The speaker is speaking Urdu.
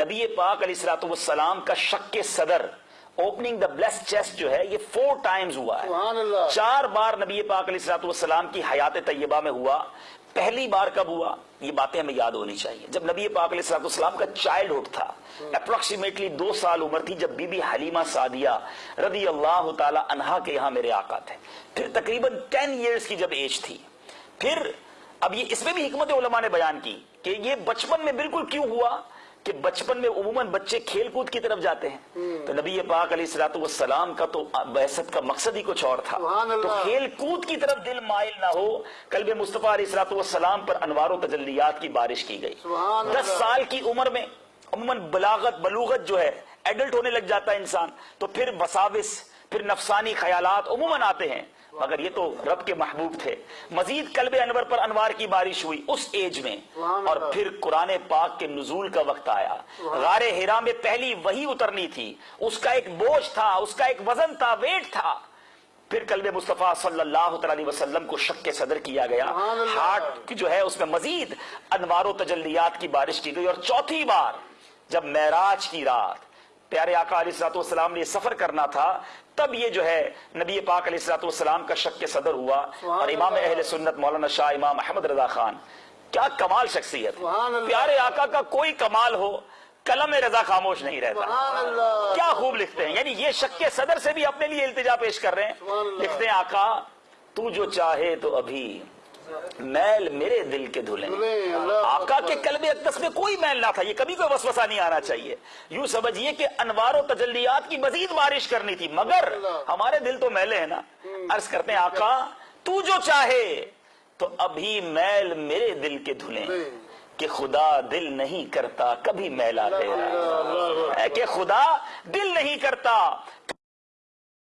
نبی پاک علیہ السلاۃ والسلام کا شک کے صدر اوپننگ دا بلیس چیسٹ جو ہے یہ فور ٹائمز ہوا سبحان ہے اللہ۔ چار بار نبی پاک علیہ السلاۃ والسلام کی حیات طیبہ میں ہوا۔ پہلی بار کب ہوا؟ یہ باتیں ہمیں یاد ہونی چاہیے۔ جب نبی پاک علیہ السلاۃ والسلام کا چائلڈ ہوڈ تھا اپروکسیمیٹلی دو سال عمر تھی جب بی بی حلیمہ سعدیہ رضی اللہ تعالی عنہا کے یہاں میرے آقا تھے۔ پھر تقریباً ٹین ایئرز کی جب ایج تھی۔ پھر اب یہ اس میں بھی حکمت علماء نے بیان کی کہ یہ بچپن میں بالکل کیوں ہوا؟ کہ بچپن میں عموماً بچے کھیل کود کی طرف جاتے ہیں۔ تو نبی پاک علیہ السلاۃ والسلام کا تو بعثت کا مقصد ہی کچھ اور تھا۔ تو کھیل کود کی طرف دل مائل نہ ہو قلب مصطفیٰ علیہ السلاۃ والسلام پر انوار و تجلیات کی بارش کی گئی۔ دس۔ سال کی عمر میں عموماً بلاغت بلوغت جو ہے ایڈلٹ ہونے لگ جاتا ہے انسان۔ تو پھر وساوس پھر نفسانی خیالات عموماً آتے ہیں۔ مگر یہ تو رب کے محبوب تھے۔ مزید قلب انور پر انوار کی بارش ہوئی اس ایج میں۔ اور۔ پھر قرآن پاک کے نزول کا وقت آیا۔ غار ہرا میں پہلی وہی اترنی تھی۔ اس کا ایک بوجھ تھا اس کا ایک وزن تھا ویٹ تھا۔ پھر قلب مصطفیٰ صلی اللہ تعالی علیہ وسلم کو شک کے صدر کیا گیا۔ ہارٹ کی جو ہے اس میں مزید انوار و تجلیات کی بارش کی گئی۔ اور چوتھی بار جب معراج کی رات پیارے آقا علیہ السلاۃ والسلام نے سفر کرنا تھا تب یہ جو ہے نبی پاک علیہ السلاۃ والسلام کا شک کے صدر ہوا اور امام۔ اہل سنت مولانا شاہ امام احمد رضا خان۔ کیا کمال شخصیت۔ پیارے آقا کا کوئی کمال ہو قلم رضا خاموش نہیں رہتا۔ کیا خوب لکھتے ہیں۔ یعنی یہ شک کے صدر سے بھی اپنے لیے التجا پیش کر رہے ہیں۔ لکھتے ہیں آقا تو جو چاہے تو ابھی۔ میل میرے دل کے اللہ آقا۔ کے قلب اقدس میں کوئی میل نہ تھا یہ کبھی کوئی وسوسہ نہیں آنا چاہیے۔ یوں سمجھیے کہ انوار و تجلیات کی مزید بارش کرنی تھی مگر۔ ہمارے دل تو میلے ہیں نا۔ عرض کرتے ہیں آقا تو جو چاہے تو ابھی میل میرے دل کے دھلیں۔ کہ خدا دل نہیں کرتا کبھی میلا تیرا کہ خدا دل نہیں کرتا